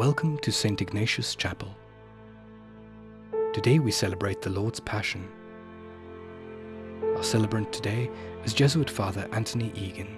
Welcome to St. Ignatius Chapel. Today we celebrate the Lord's Passion. Our celebrant today is Jesuit Father Anthony Egan.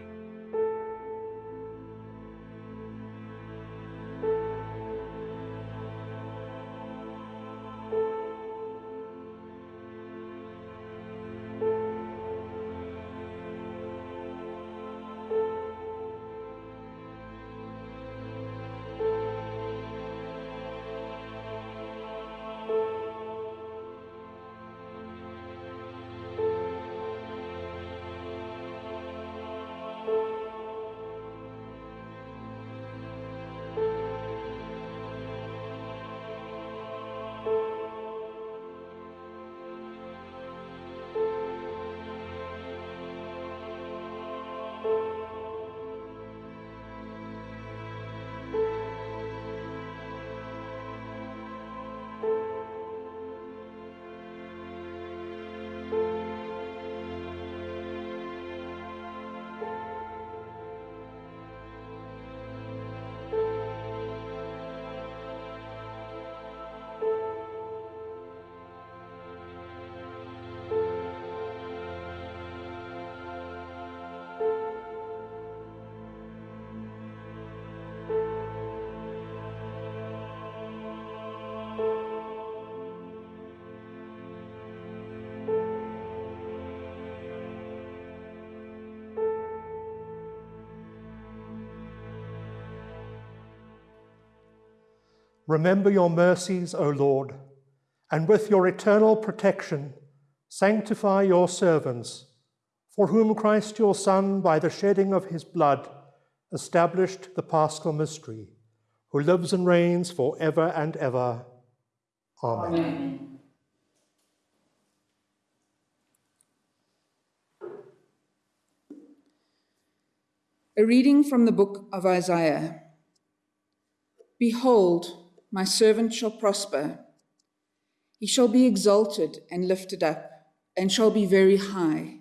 Remember your mercies, O Lord, and with your eternal protection, sanctify your servants, for whom Christ your Son, by the shedding of his blood, established the paschal mystery, who lives and reigns for ever and ever. Amen. Amen. A reading from the book of Isaiah. Behold, my servant shall prosper. He shall be exalted and lifted up, and shall be very high.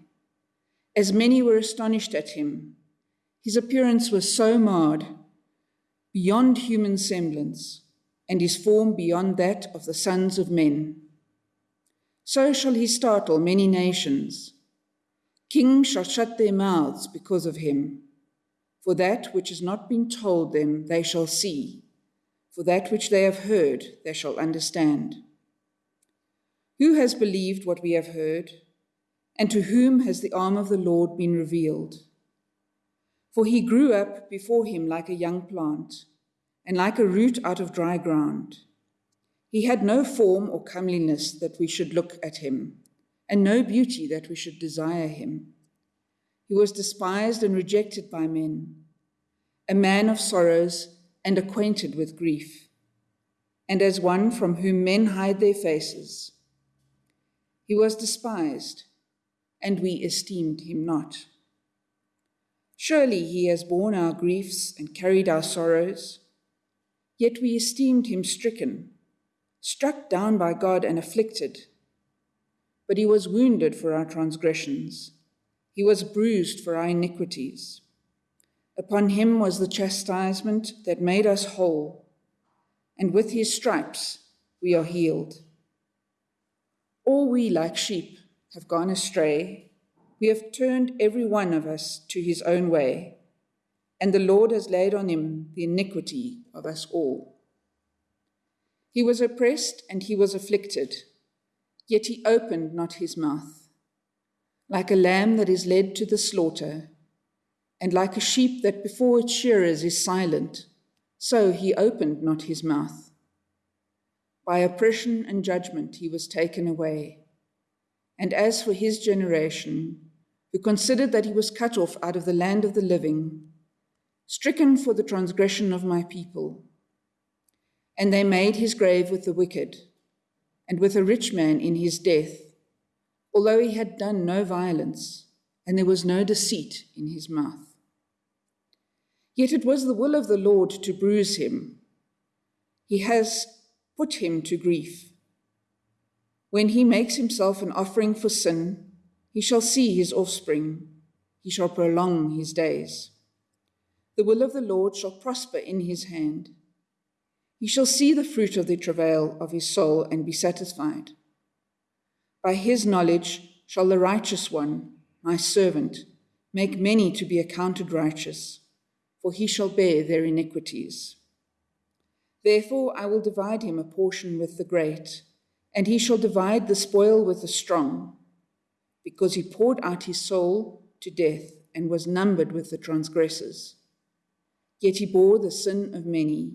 As many were astonished at him, his appearance was so marred, beyond human semblance, and his form beyond that of the sons of men. So shall he startle many nations. Kings shall shut their mouths because of him. For that which has not been told them they shall see for that which they have heard they shall understand. Who has believed what we have heard, and to whom has the arm of the Lord been revealed? For he grew up before him like a young plant, and like a root out of dry ground. He had no form or comeliness that we should look at him, and no beauty that we should desire him. He was despised and rejected by men, a man of sorrows and acquainted with grief, and as one from whom men hide their faces. He was despised, and we esteemed him not. Surely he has borne our griefs and carried our sorrows, yet we esteemed him stricken, struck down by God and afflicted. But he was wounded for our transgressions, he was bruised for our iniquities. Upon him was the chastisement that made us whole, and with his stripes we are healed. All we, like sheep, have gone astray. We have turned every one of us to his own way, and the Lord has laid on him the iniquity of us all. He was oppressed and he was afflicted, yet he opened not his mouth. Like a lamb that is led to the slaughter, and like a sheep that before its shearers is silent, so he opened not his mouth. By oppression and judgment he was taken away. And as for his generation, who considered that he was cut off out of the land of the living, stricken for the transgression of my people. And they made his grave with the wicked, and with a rich man in his death, although he had done no violence, and there was no deceit in his mouth. Yet it was the will of the Lord to bruise him. He has put him to grief. When he makes himself an offering for sin, he shall see his offspring, he shall prolong his days. The will of the Lord shall prosper in his hand. He shall see the fruit of the travail of his soul and be satisfied. By his knowledge shall the righteous one, my servant, make many to be accounted righteous, for he shall bear their iniquities. Therefore I will divide him a portion with the great, and he shall divide the spoil with the strong, because he poured out his soul to death and was numbered with the transgressors. Yet he bore the sin of many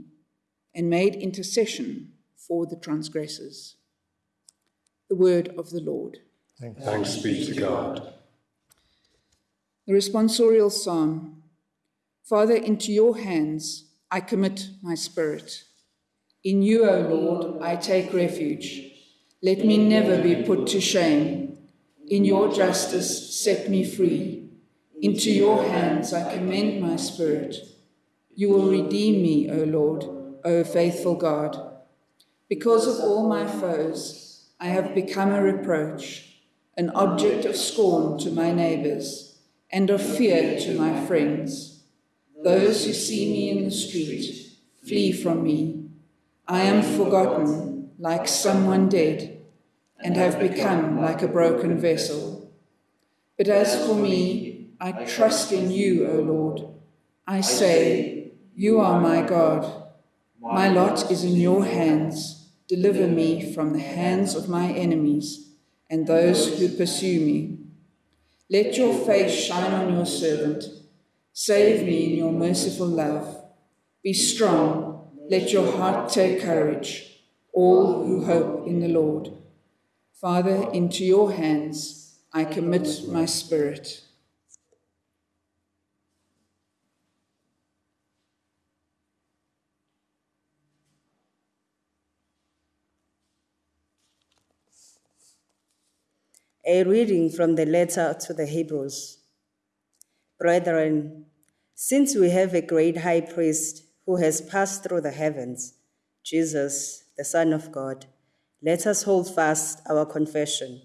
and made intercession for the transgressors. The word of the Lord. Thanks, Thanks be to God. The responsorial psalm Father, into your hands I commit my spirit. In you, O Lord, I take refuge. Let me never be put to shame. In your justice, set me free. Into your hands I commend my spirit. You will redeem me, O Lord O faithful God. Because of all my foes, I have become a reproach, an object of scorn to my neighbors, and of fear to my friends. Those who see me in the street flee from me. I am forgotten like someone dead, and have become like a broken vessel. But as for me, I trust in you, O Lord. I say, You are my God. My lot is in your hands. Deliver me from the hands of my enemies and those who pursue me. Let your face shine on your servant. Save me in your merciful love. Be strong. Let your heart take courage, all who hope in the Lord. Father, into your hands I commit my spirit. A reading from the letter to the Hebrews. Brethren, since we have a great high priest who has passed through the heavens, Jesus, the Son of God, let us hold fast our confession.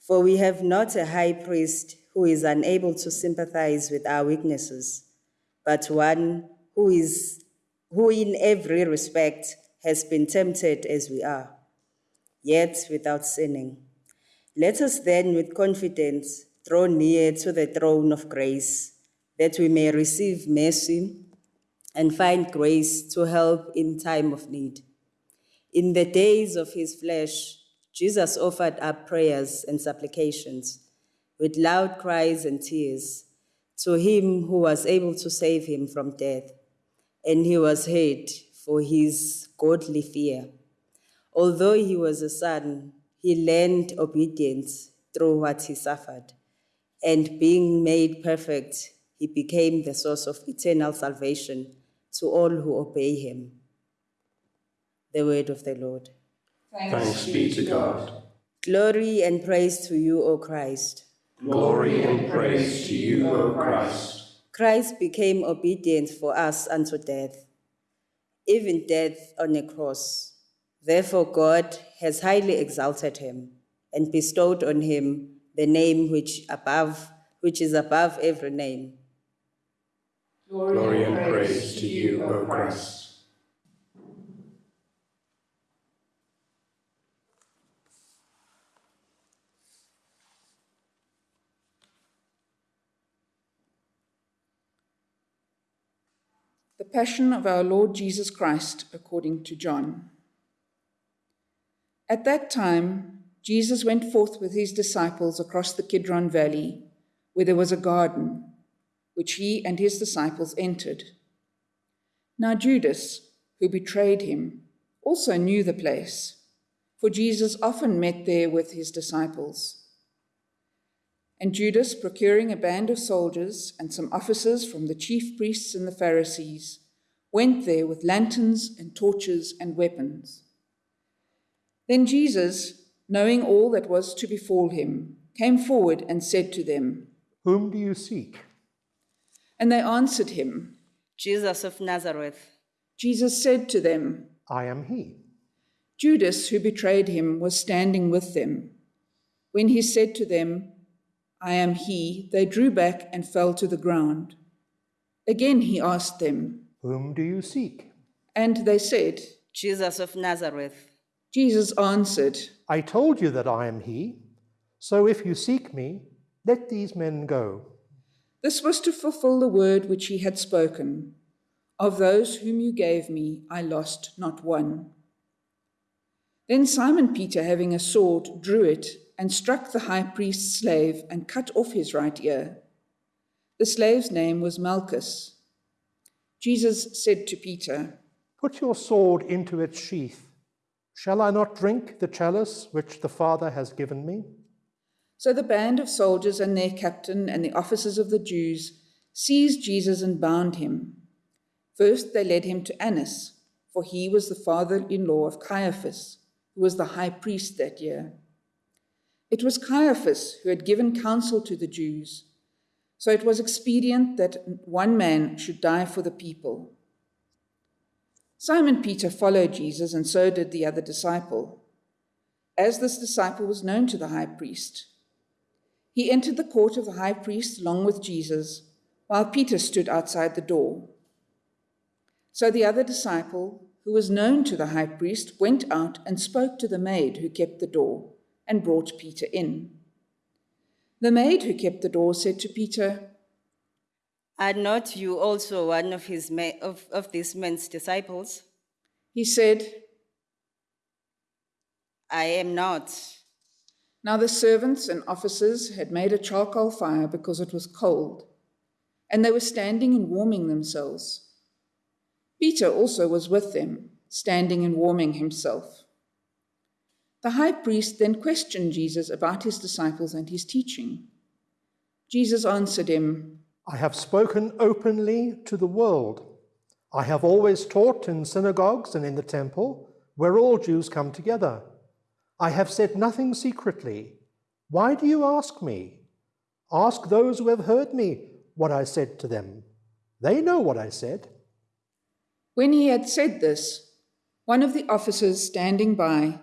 For we have not a high priest who is unable to sympathize with our weaknesses, but one who is who in every respect has been tempted as we are, yet without sinning. Let us then with confidence draw near to the throne of grace, that we may receive mercy and find grace to help in time of need. In the days of his flesh, Jesus offered up prayers and supplications with loud cries and tears to him who was able to save him from death, and he was heard for his godly fear. Although he was a son, he learned obedience through what he suffered, and being made perfect, he became the source of eternal salvation to all who obey him. The word of the Lord. Thanks, be to God. Glory and praise to you, O Christ. Glory and praise to you, O Christ. Christ became obedient for us unto death, even death on a cross Therefore, God has highly exalted him and bestowed on him the name which above which is above every name. Glory and praise to you, O Christ. The Passion of our Lord Jesus Christ according to John. At that time, Jesus went forth with his disciples across the Kidron Valley, where there was a garden, which he and his disciples entered. Now, Judas, who betrayed him, also knew the place, for Jesus often met there with his disciples. And Judas, procuring a band of soldiers and some officers from the chief priests and the Pharisees, went there with lanterns and torches and weapons. Then Jesus, knowing all that was to befall him, came forward and said to them, Whom do you seek? And they answered him, Jesus of Nazareth. Jesus said to them, I am he. Judas, who betrayed him, was standing with them. When he said to them, I am he, they drew back and fell to the ground. Again he asked them, Whom do you seek? And they said, Jesus of Nazareth. Jesus answered, I told you that I am he. So if you seek me, let these men go. This was to fulfill the word which he had spoken Of those whom you gave me, I lost not one. Then Simon Peter, having a sword, drew it and struck the high priest's slave and cut off his right ear. The slave's name was Malchus. Jesus said to Peter, Put your sword into its sheath. Shall I not drink the chalice which the Father has given me? So the band of soldiers and their captain and the officers of the Jews seized Jesus and bound him. First they led him to Annas, for he was the father in law of Caiaphas, who was the high priest that year. It was Caiaphas who had given counsel to the Jews, so it was expedient that one man should die for the people. Simon Peter followed Jesus, and so did the other disciple. As this disciple was known to the high priest, he entered the court of the high priest along with Jesus, while Peter stood outside the door. So the other disciple, who was known to the high priest, went out and spoke to the maid who kept the door and brought Peter in. The maid who kept the door said to Peter, Are not you also one of, his ma- of, of this man's disciples? He said, I am not. Now the servants and officers had made a charcoal fire because it was cold, and they were standing and warming themselves. Peter also was with them, standing and warming himself. The high priest then questioned Jesus about his disciples and his teaching. Jesus answered him, I have spoken openly to the world. I have always taught in synagogues and in the temple, where all Jews come together. I have said nothing secretly. Why do you ask me? Ask those who have heard me what I said to them. They know what I said. When he had said this, one of the officers standing by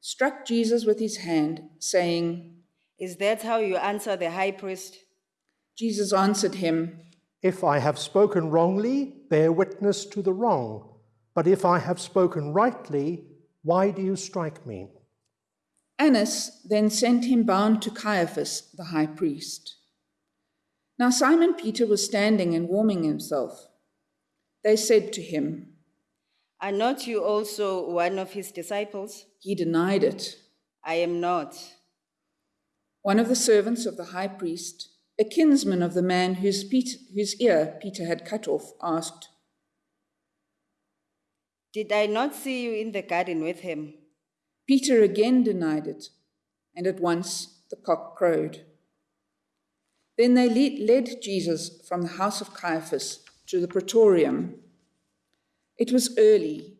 struck Jesus with his hand, saying, Is that how you answer the high priest? Jesus answered him, If I have spoken wrongly, bear witness to the wrong. But if I have spoken rightly, why do you strike me? Annas then sent him bound to Caiaphas, the high priest. Now Simon Peter was standing and warming himself. They said to him, Are not you also one of his disciples? He denied it. I am not. One of the servants of the high priest, a kinsman of the man whose, Peter, whose ear Peter had cut off, asked, Did I not see you in the garden with him? Peter again denied it, and at once the cock crowed. Then they led Jesus from the house of Caiaphas to the praetorium. It was early.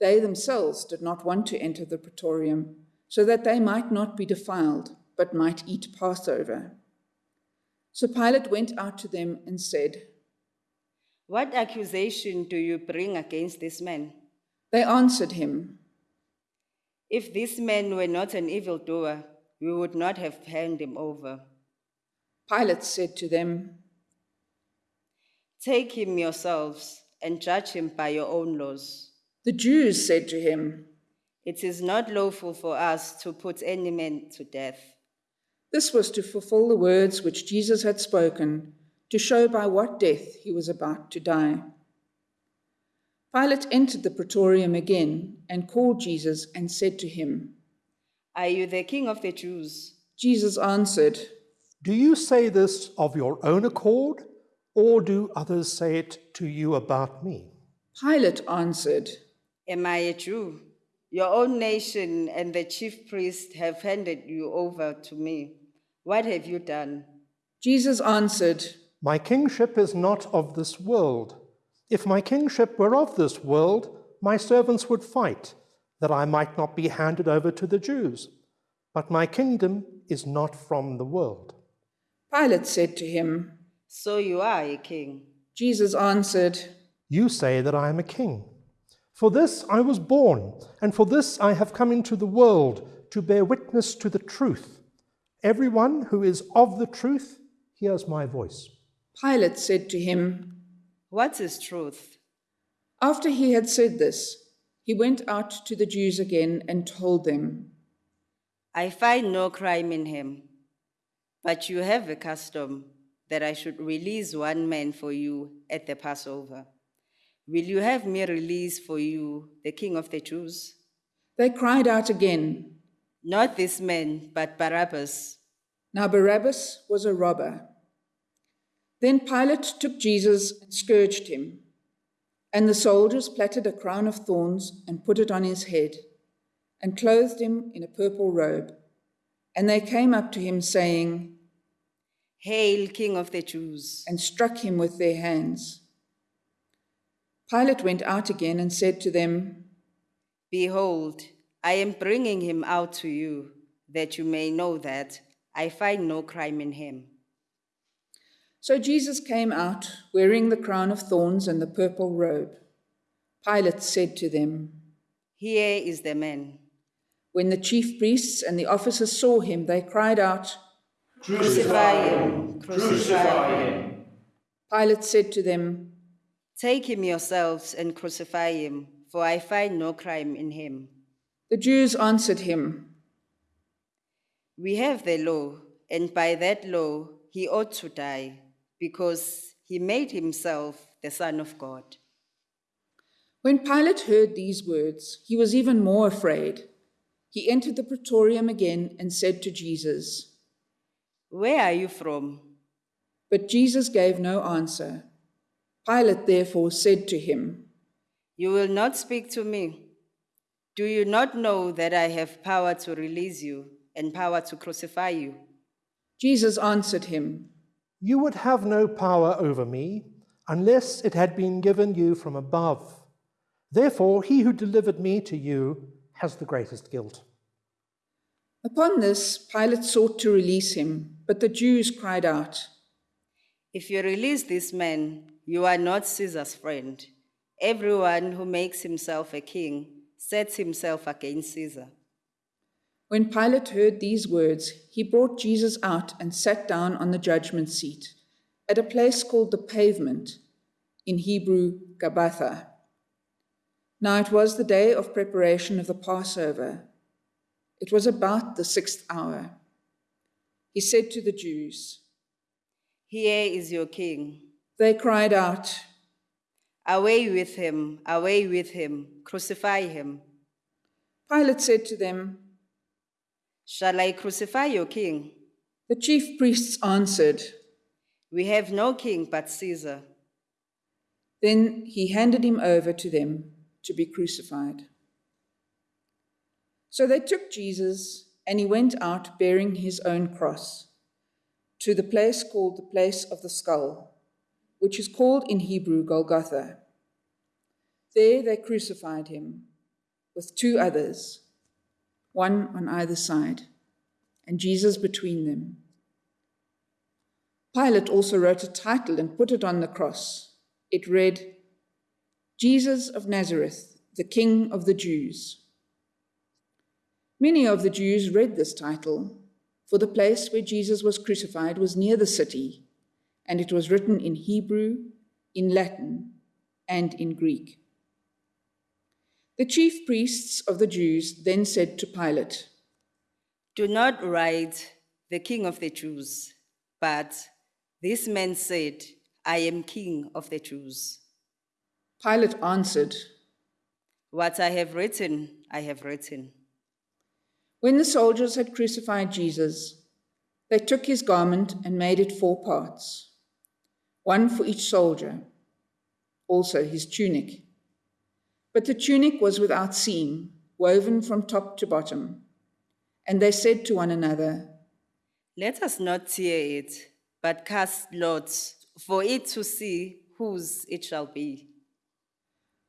They themselves did not want to enter the praetorium, so that they might not be defiled, but might eat Passover. So Pilate went out to them and said, What accusation do you bring against this man? They answered him, If this man were not an evildoer, we would not have handed him over. Pilate said to them, Take him yourselves and judge him by your own laws. The Jews said to him, It is not lawful for us to put any man to death. This was to fulfill the words which Jesus had spoken, to show by what death he was about to die. Pilate entered the praetorium again and called Jesus and said to him, Are you the king of the Jews? Jesus answered, Do you say this of your own accord, or do others say it to you about me? Pilate answered, Am I a Jew? Your own nation and the chief priest have handed you over to me. What have you done? Jesus answered, My kingship is not of this world. If my kingship were of this world, my servants would fight, that I might not be handed over to the Jews. But my kingdom is not from the world. Pilate said to him, So you are a king. Jesus answered, You say that I am a king. For this I was born, and for this I have come into the world, to bear witness to the truth. Everyone who is of the truth hears my voice. Pilate said to him, What is truth? After he had said this, he went out to the Jews again and told them, I find no crime in him, but you have a custom that I should release one man for you at the Passover. Will you have me release for you the king of the Jews? They cried out again. Not this man, but Barabbas. Now Barabbas was a robber. Then Pilate took Jesus and scourged him. And the soldiers plaited a crown of thorns and put it on his head, and clothed him in a purple robe. And they came up to him, saying, Hail, King of the Jews! and struck him with their hands. Pilate went out again and said to them, Behold, I am bringing him out to you, that you may know that I find no crime in him. So Jesus came out, wearing the crown of thorns and the purple robe. Pilate said to them, Here is the man. When the chief priests and the officers saw him, they cried out, Crucify him! Crucify him. Pilate said to them, Take him yourselves and crucify him, for I find no crime in him. The Jews answered him, We have the law, and by that law he ought to die, because he made himself the Son of God. When Pilate heard these words, he was even more afraid. He entered the praetorium again and said to Jesus, Where are you from? But Jesus gave no answer. Pilate therefore said to him, You will not speak to me. Do you not know that I have power to release you and power to crucify you? Jesus answered him, You would have no power over me unless it had been given you from above. Therefore, he who delivered me to you has the greatest guilt. Upon this, Pilate sought to release him, but the Jews cried out, If you release this man, you are not Caesar's friend. Everyone who makes himself a king sets himself against Caesar. When Pilate heard these words, he brought Jesus out and sat down on the judgment seat at a place called the pavement, in Hebrew, Gabbatha. Now it was the day of preparation of the Passover. It was about the sixth hour. He said to the Jews, Here is your king. They cried out, Away with him, away with him, crucify him. Pilate said to them, Shall I crucify your king? The chief priests answered. We have no king but Caesar. Then he handed him over to them to be crucified. So they took Jesus, and he went out bearing his own cross to the place called the place of the skull, which is called in Hebrew Golgotha. There they crucified him with two others, one on either side, and Jesus between them. Pilate also wrote a title and put it on the cross. It read, Jesus of Nazareth, the King of the Jews. Many of the Jews read this title, for the place where Jesus was crucified was near the city, and it was written in Hebrew, in Latin, and in Greek. The chief priests of the Jews then said to Pilate, Do not write the king of the Jews, but this man said, I am king of the Jews. Pilate answered, What I have written, I have written. When the soldiers had crucified Jesus, they took his garment and made it four parts, one for each soldier, also his tunic. But the tunic was without seam, woven from top to bottom. And they said to one another, Let us not tear it, but cast lots for it to see whose it shall be.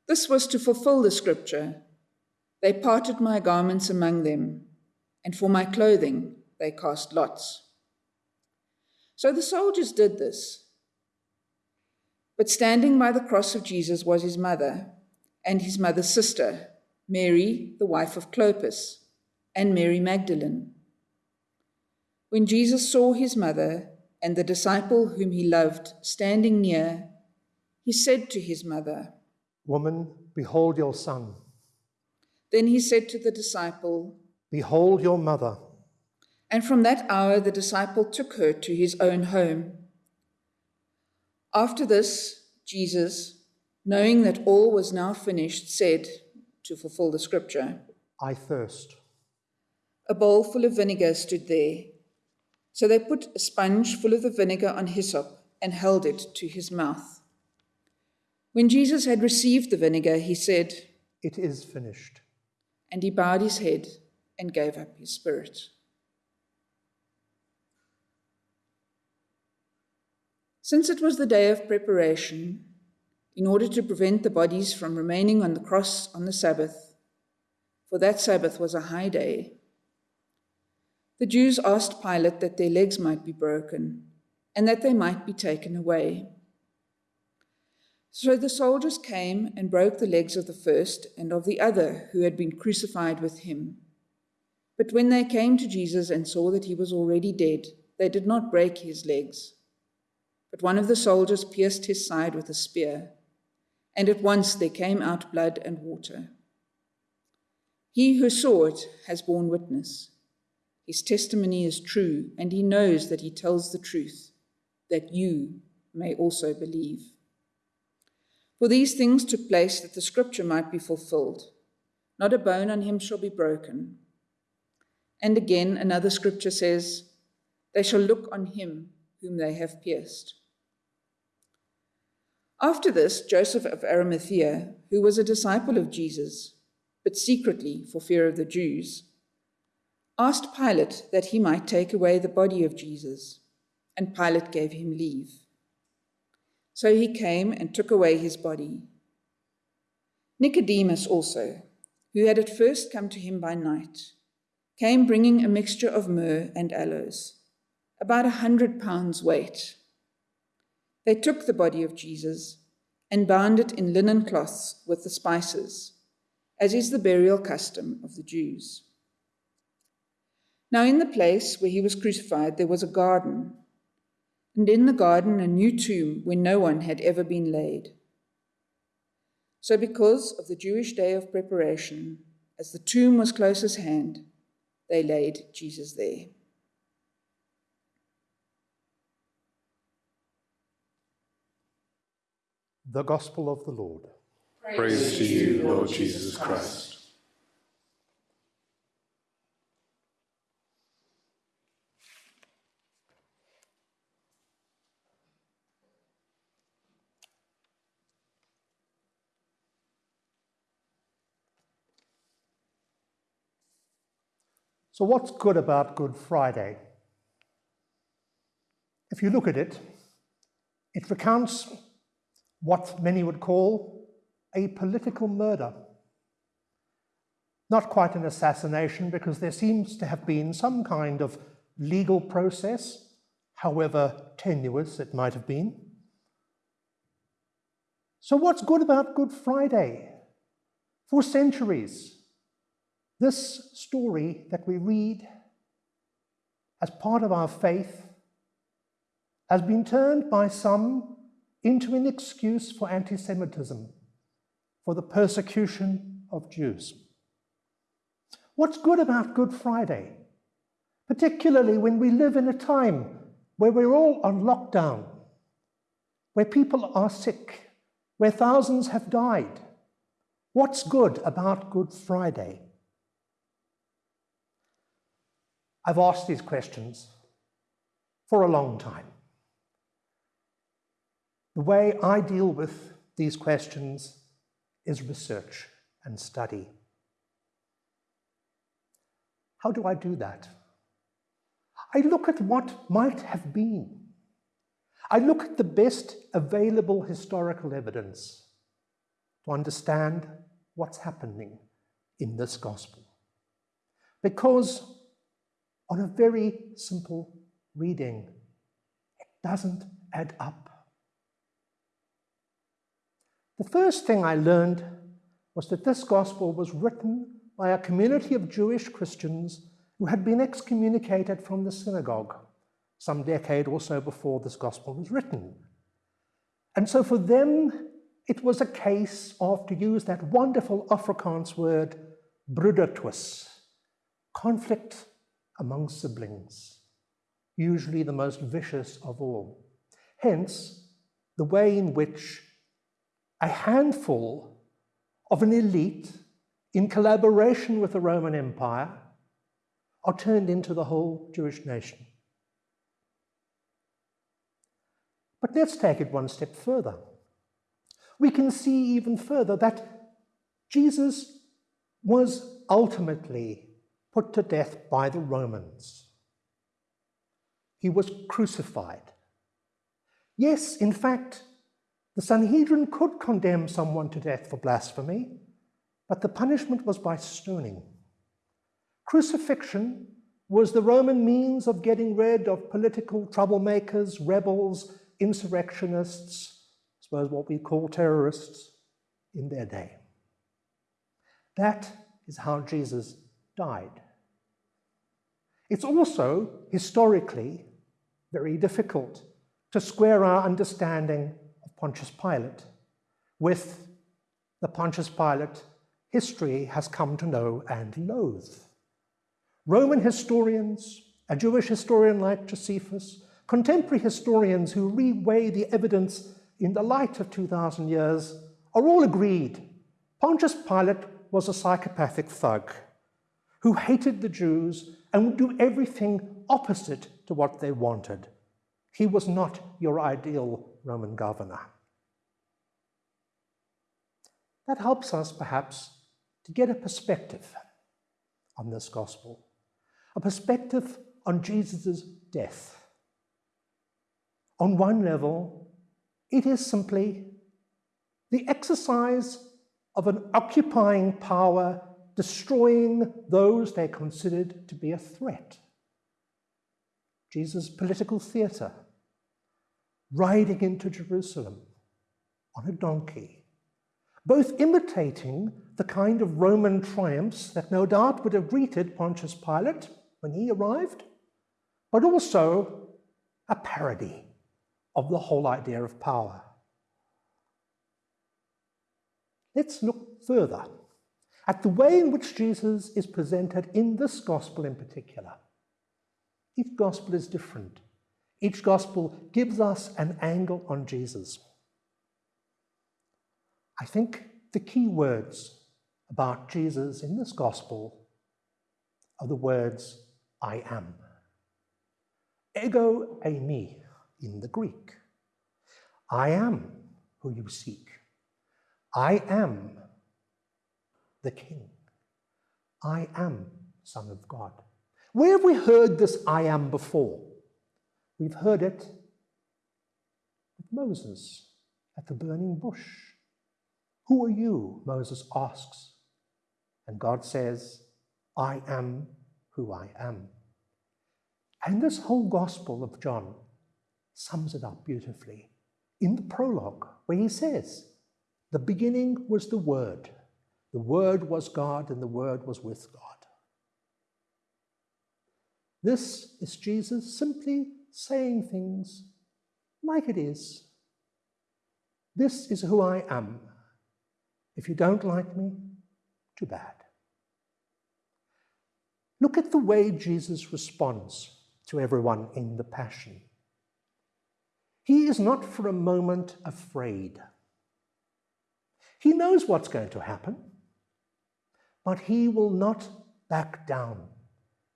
This was to fulfill the scripture. They parted my garments among them, and for my clothing they cast lots. So the soldiers did this. But standing by the cross of Jesus was his mother and his mother's sister, Mary, the wife of Clopas, and Mary Magdalene. When Jesus saw his mother and the disciple whom he loved standing near, he said to his mother, Woman, behold your son. Then he said to the disciple, Behold your mother. And from that hour the disciple took her to his own home. After this, Jesus, knowing that all was now finished, said, to fulfill the scripture, I thirst. A bowl full of vinegar stood there. So they put a sponge full of the vinegar on hyssop and held it to his mouth. When Jesus had received the vinegar, he said, It is finished. And he bowed his head and gave up his spirit. Since it was the day of preparation, in order to prevent the bodies from remaining on the cross on the Sabbath, for that Sabbath was a high day, the Jews asked Pilate that their legs might be broken and that they might be taken away. So the soldiers came and broke the legs of the first and of the other who had been crucified with him. But when they came to Jesus and saw that he was already dead, they did not break his legs. But one of the soldiers pierced his side with a spear, and at once there came out blood and water. He who saw it has borne witness. His testimony is true, and he knows that he tells the truth, that you may also believe. For these things took place that the scripture might be fulfilled. Not a bone on him shall be broken. And again, another scripture says, They shall look on him whom they have pierced. After this, Joseph of Arimathea, who was a disciple of Jesus, but secretly for fear of the Jews, asked Pilate that he might take away the body of Jesus, and Pilate gave him leave. So he came and took away his body. Nicodemus also, who had at first come to him by night, came bringing a mixture of myrrh and aloes, about a hundred pounds weight. They took the body of Jesus and bound it in linen cloths with the spices, as is the burial custom of the Jews. Now, in the place where he was crucified, there was a garden and in the garden a new tomb where no one had ever been laid. So, because of the Jewish day of preparation, as the tomb was close at hand, they laid Jesus there. The Gospel of the Lord. Praise, Praise to you, Lord Jesus Christ. So, what's good about Good Friday? If you look at it, it recounts what many would call a political murder. Not quite an assassination, because there seems to have been some kind of legal process, however tenuous it might have been. So, what's good about Good Friday? For centuries, this story that we read as part of our faith has been turned by some into an excuse for anti Semitism, for the persecution of Jews. What's good about Good Friday? Particularly when we live in a time where we're all on lockdown, where people are sick, where thousands have died. What's good about Good Friday? I've asked these questions for a long time. The way I deal with these questions is research and study. How do I do that? I look at what might have been. I look at the best available historical evidence to understand what's happening in this gospel. Because on a very simple reading. It doesn't add up. The first thing I learned was that this gospel was written by a community of Jewish Christians who had been excommunicated from the synagogue some decade or so before this gospel was written. And so for them, it was a case of, to use that wonderful Afrikaans word, broedertwis, conflict among siblings, usually the most vicious of all. Hence, the way in which a handful of an elite, in collaboration with the Roman Empire, are turned into the whole Jewish nation. But let's take it one step further. We can see even further that Jesus was ultimately put to death by the Romans. He was crucified. Yes, in fact, the Sanhedrin could condemn someone to death for blasphemy, but the punishment was by stoning. Crucifixion was the Roman means of getting rid of political troublemakers, rebels, insurrectionists, I suppose what we call terrorists in their day. That is how Jesus died. It's also historically very difficult to square our understanding Pontius Pilate with the Pontius Pilate history has come to know and loathe. Roman historians, a Jewish historian like Josephus, contemporary historians who reweigh the evidence in the light of 2,000 years are all agreed Pontius Pilate was a psychopathic thug who hated the Jews and would do everything opposite to what they wanted. He was not your ideal Roman governor. That helps us, perhaps, to get a perspective on this gospel, a perspective on Jesus' death. On one level, it is simply the exercise of an occupying power destroying those they considered to be a threat. Jesus' political theatre, riding into Jerusalem on a donkey, both imitating the kind of Roman triumphs that no doubt would have greeted Pontius Pilate when he arrived, but also a parody of the whole idea of power. Let's look further at the way in which Jesus is presented in this gospel in particular. Each gospel is different. Each gospel gives us an angle on Jesus. I think the key words about Jesus in this gospel are the words, I am. Ego eimi in the Greek. I am who you seek. I am the King. I am Son of God. Where have we heard this I am before? We've heard it with Moses at the burning bush. Who are you? Moses asks. And God says, I am who I am. And this whole Gospel of John sums it up beautifully in the prologue, where he says, The beginning was the Word the Word was God, and the Word was with God. This is Jesus simply saying things like it is. This is who I am. If you don't like me, too bad. Look at the way Jesus responds to everyone in the Passion. He is not for a moment afraid. He knows what's going to happen. But he will not back down.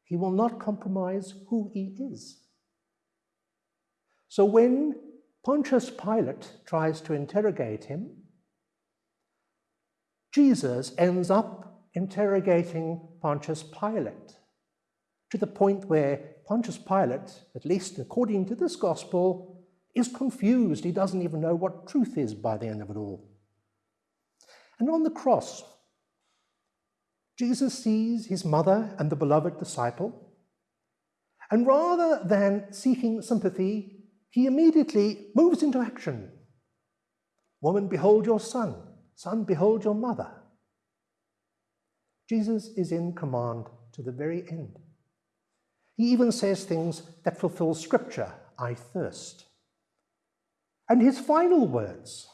He will not compromise who he is. So when Pontius Pilate tries to interrogate him, Jesus ends up interrogating Pontius Pilate to the point where Pontius Pilate, at least according to this gospel, is confused. He doesn't even know what truth is by the end of it all. And on the cross, Jesus sees his mother and the beloved disciple, and rather than seeking sympathy, he immediately moves into action. Woman, behold your son. Son, behold your mother. Jesus is in command to the very end. He even says things that fulfill scripture I thirst. And his final words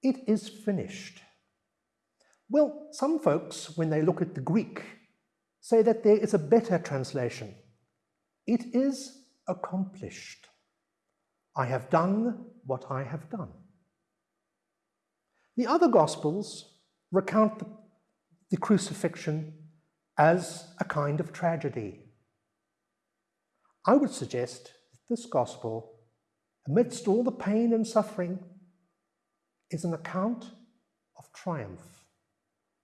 it is finished. Well, some folks, when they look at the Greek, say that there is a better translation. It is accomplished. I have done what I have done. The other Gospels recount the, the crucifixion as a kind of tragedy. I would suggest that this Gospel, amidst all the pain and suffering, is an account of triumph.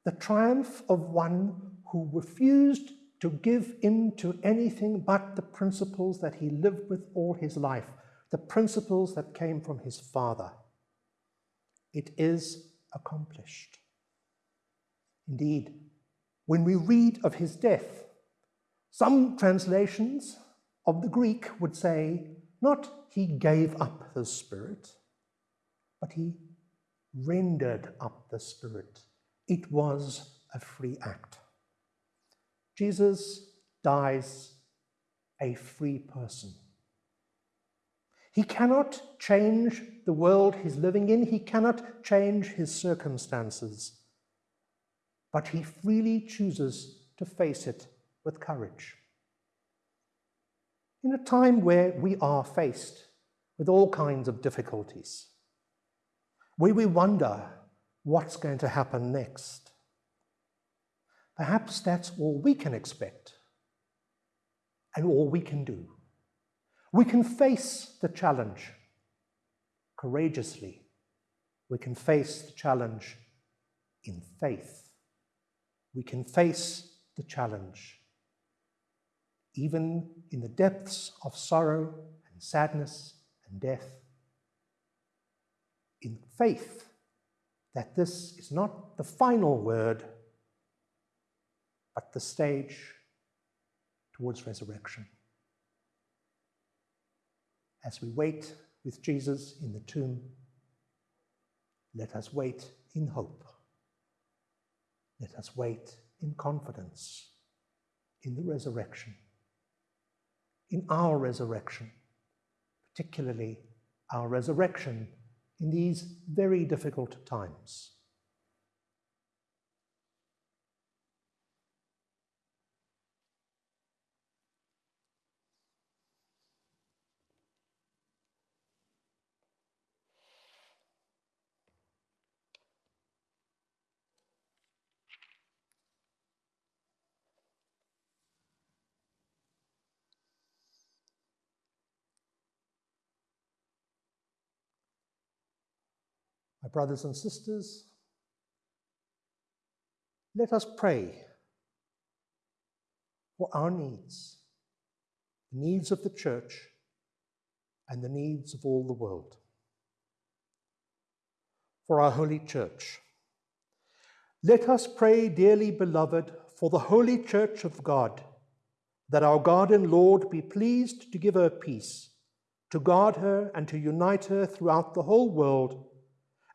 The triumph of one who refused to give in to anything but the principles that he lived with all his life, the principles that came from his father. It is accomplished. Indeed, when we read of his death, some translations of the Greek would say, not he gave up the Spirit, but he rendered up the Spirit. It was a free act. Jesus dies a free person. He cannot change the world he's living in, he cannot change his circumstances, but he freely chooses to face it with courage. In a time where we are faced with all kinds of difficulties, where we wonder what's going to happen next, perhaps that's all we can expect and all we can do. We can face the challenge courageously. We can face the challenge in faith. We can face the challenge even in the depths of sorrow and sadness and death. In faith that this is not the final word, but the stage towards resurrection as we wait with Jesus in the tomb, let us wait in hope. Let us wait in confidence in the resurrection, in our resurrection, particularly our resurrection in these very difficult times. Brothers and sisters, let us pray for our needs, the needs of the church, and the needs of all the world. For our holy church, let us pray, dearly beloved, for the holy church of God, that our God and Lord be pleased to give her peace, to guard her and to unite her throughout the whole world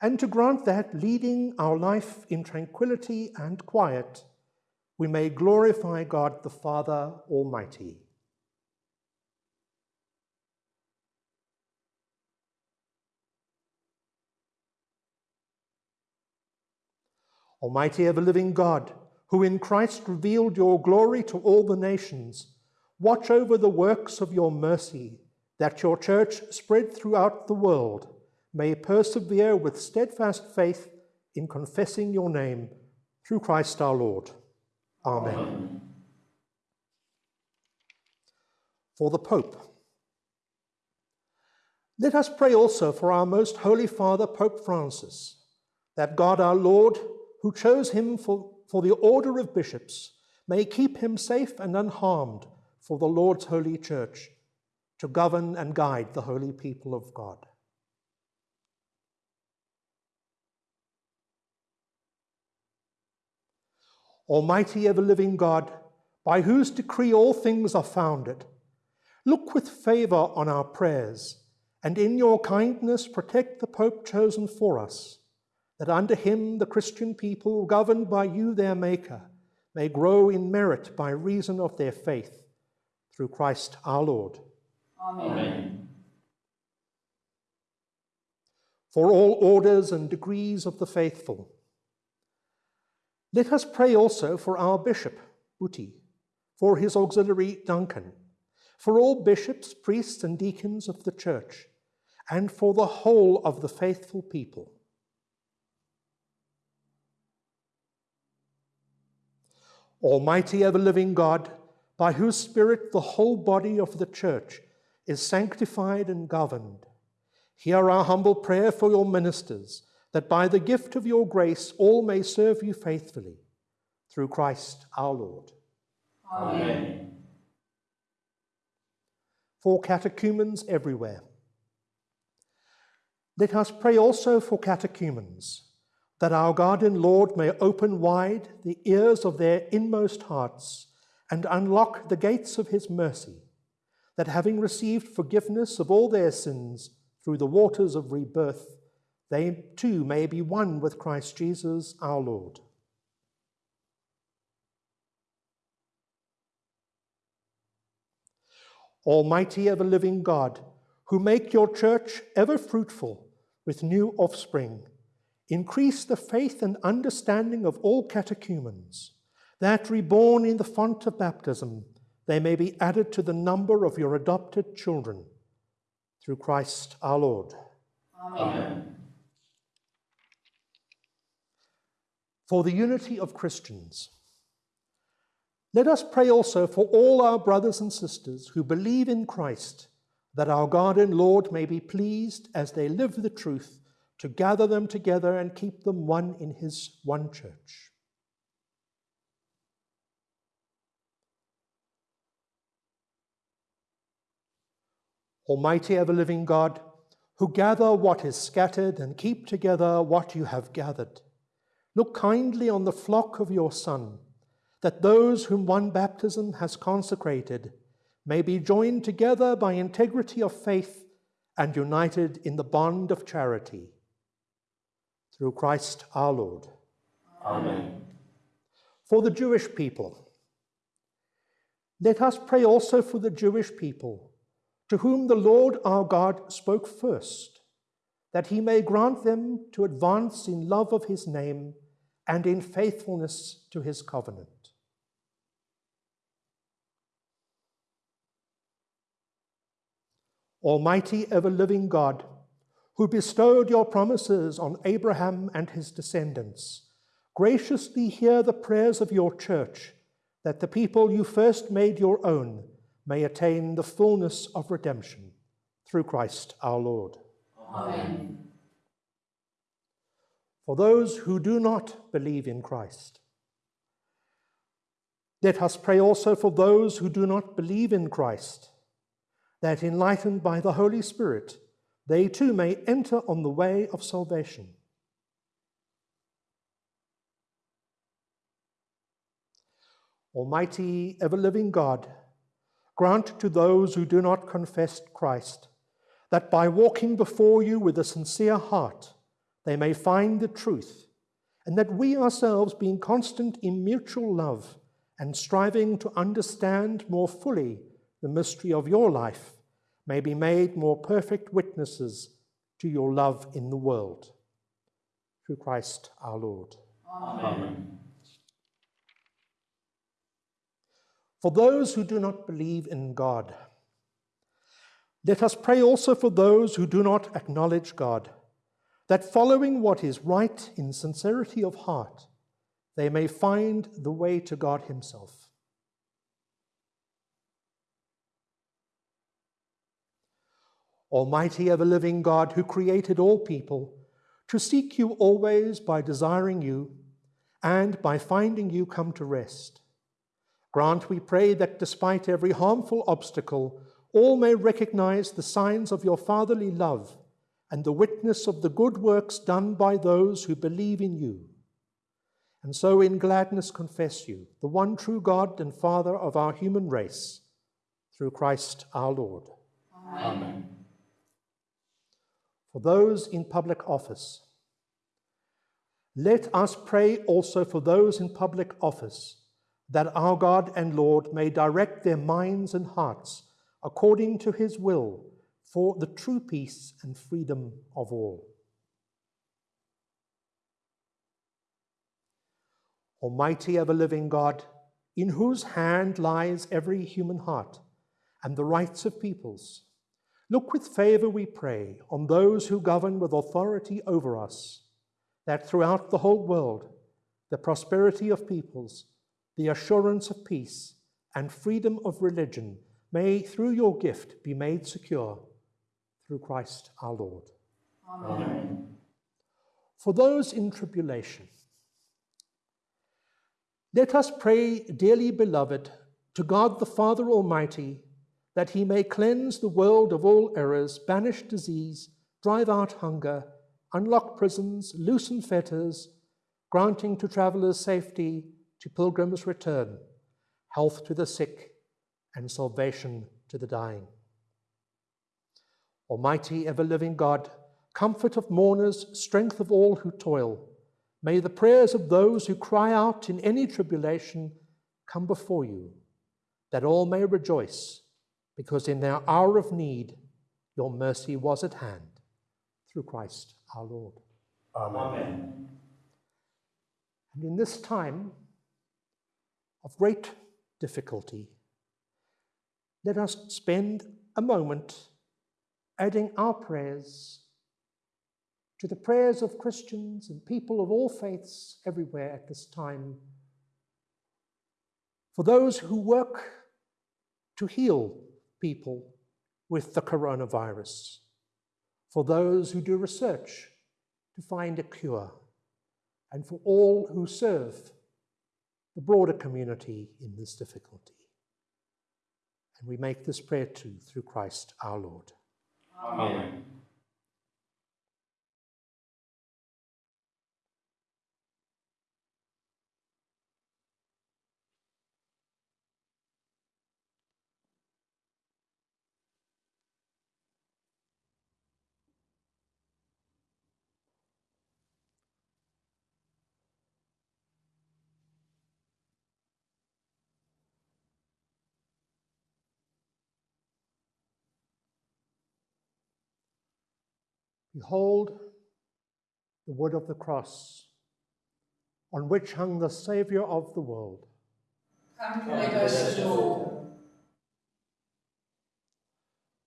and to grant that, leading our life in tranquility and quiet, we may glorify God the Father Almighty. Almighty ever living God, who in Christ revealed your glory to all the nations, watch over the works of your mercy, that your church spread throughout the world may persevere with steadfast faith in confessing your name through Christ our Lord. Amen. Amen. For the Pope. Let us pray also for our most holy Father, Pope Francis, that God our Lord, who chose him for, for the order of bishops, may keep him safe and unharmed for the Lord's holy church, to govern and guide the holy people of God. Almighty ever living God, by whose decree all things are founded, look with favour on our prayers, and in your kindness protect the Pope chosen for us, that under him the Christian people, governed by you, their Maker, may grow in merit by reason of their faith, through Christ our Lord. Amen. Amen. for all orders and degrees of the faithful. Let us pray also for our bishop, Buti, for his auxiliary, Duncan, for all bishops, priests, and deacons of the church, and for the whole of the faithful people. Almighty ever living God, by whose Spirit the whole body of the church is sanctified and governed, hear our humble prayer for your ministers, that by the gift of your grace all may serve you faithfully. Through Christ our Lord. Amen. For catechumens everywhere. Let us pray also for catechumens, that our God and Lord may open wide the ears of their inmost hearts and unlock the gates of his mercy, that having received forgiveness of all their sins through the waters of rebirth, they too may be one with Christ Jesus our Lord. Almighty ever living God, who make your church ever fruitful with new offspring, increase the faith and understanding of all catechumens, that reborn in the font of baptism, they may be added to the number of your adopted children. Through Christ our Lord. Amen. For the unity of Christians. Let us pray also for all our brothers and sisters who believe in Christ, that our God and Lord may be pleased as they live the truth to gather them together and keep them one in his one church. Almighty ever living God, who gather what is scattered and keep together what you have gathered, look kindly on the flock of your Son that those whom one baptism has consecrated may be joined together by integrity of faith and united in the bond of charity. Through Christ our Lord. Amen. For the Jewish people, let us pray also for the Jewish people, to whom the Lord our God spoke first, that he may grant them to advance in love of his name and in faithfulness to his covenant. Almighty ever living God, who bestowed your promises on Abraham and his descendants, graciously hear the prayers of your church, that the people you first made your own may attain the fullness of redemption. Through Christ our Lord. Amen. For those who do not believe in Christ, let us pray also for those who do not believe in Christ that enlightened by the Holy Spirit, they too may enter on the way of salvation. Almighty, ever living God, grant to those who do not confess Christ that by walking before you with a sincere heart, they may find the truth, and that we ourselves, being constant in mutual love and striving to understand more fully the mystery of your life, may be made more perfect witnesses to your love in the world. Through Christ our Lord. Amen. For those who do not believe in God, let us pray also for those who do not acknowledge God, that following what is right in sincerity of heart, they may find the way to God Himself. Almighty ever living God, who created all people, to seek you always by desiring you and by finding you come to rest. Grant, we pray, that despite every harmful obstacle, all may recognize the signs of your fatherly love and the witness of the good works done by those who believe in you. And so in gladness confess you, the one true God and Father of our human race, through Christ our Lord. Amen for those in public office. Let us pray also for those in public office, that our God and Lord may direct their minds and hearts according to his will for the true peace and freedom of all. Almighty ever living God, in whose hand lies every human heart and the rights of peoples, look with favour, we pray, on those who govern with authority over us, that throughout the whole world, the prosperity of peoples, the assurance of peace, and freedom of religion may, through your gift, be made secure through Christ our Lord. Amen. For those in tribulation, let us pray, dearly beloved, to God the Father Almighty, that he may cleanse the world of all errors, banish disease, drive out hunger, unlock prisons, loosen fetters, granting to travelers safety, to pilgrims return, health to the sick, and salvation to the dying. Almighty, ever living God, comfort of mourners, strength of all who toil, May the prayers of those who cry out in any tribulation come before you, that all may rejoice, because in their hour of need your mercy was at hand, through Christ our Lord. Amen. And in this time of great difficulty, let us spend a moment adding our prayers to the prayers of Christians and people of all faiths everywhere at this time, for those who work to heal people with the coronavirus, for those who do research to find a cure, and for all who serve the broader community in this difficulty. And we make this prayer too through Christ our Lord. Amen. Behold the wood of the cross on which hung the Saviour of the world. Come, let us adore.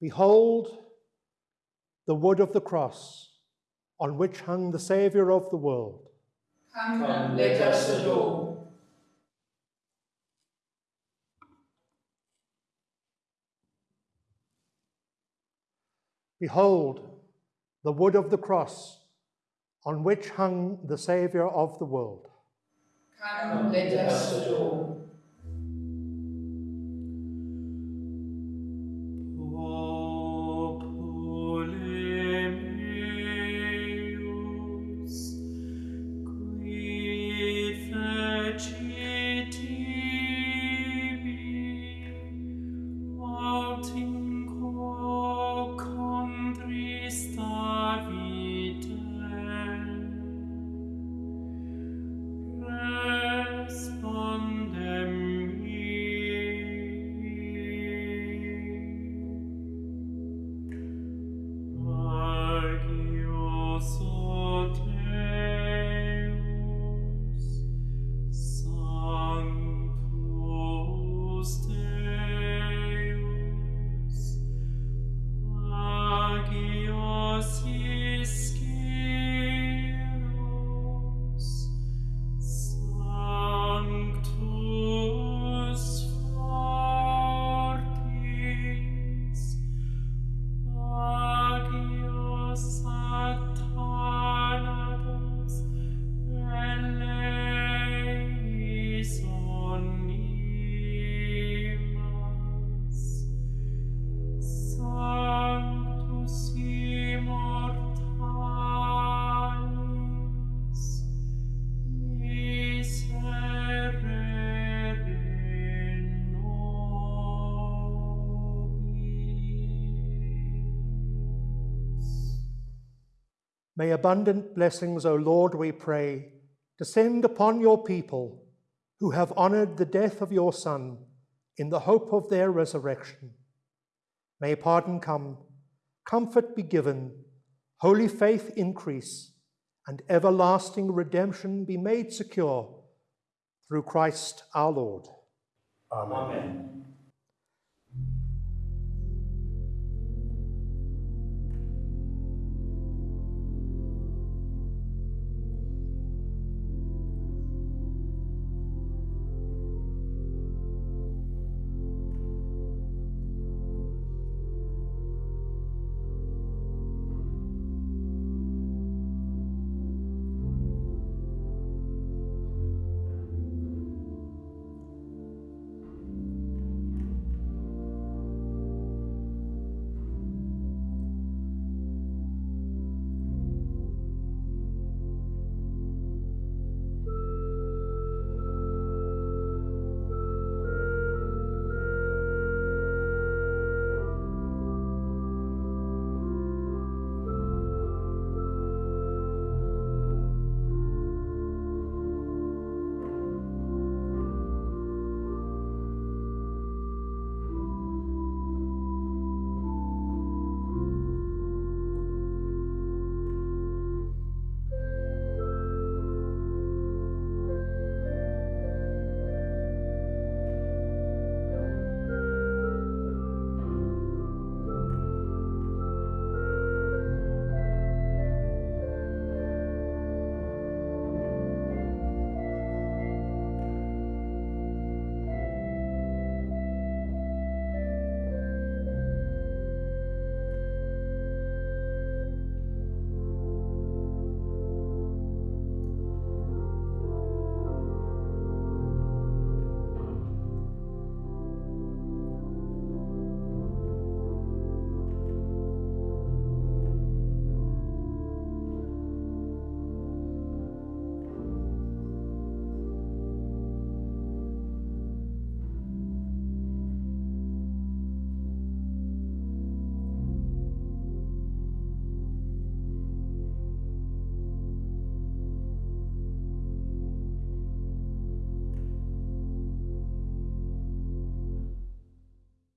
Behold the wood of the cross on which hung the Saviour of the world. Come, let us adore. Behold the wood of the cross on which hung the Saviour of the world. Come, let us adore. May abundant blessings, O Lord, we pray, descend upon your people who have honored the death of your Son in the hope of their resurrection. May pardon come, comfort be given, holy faith increase, and everlasting redemption be made secure Through Christ our Lord. Amen.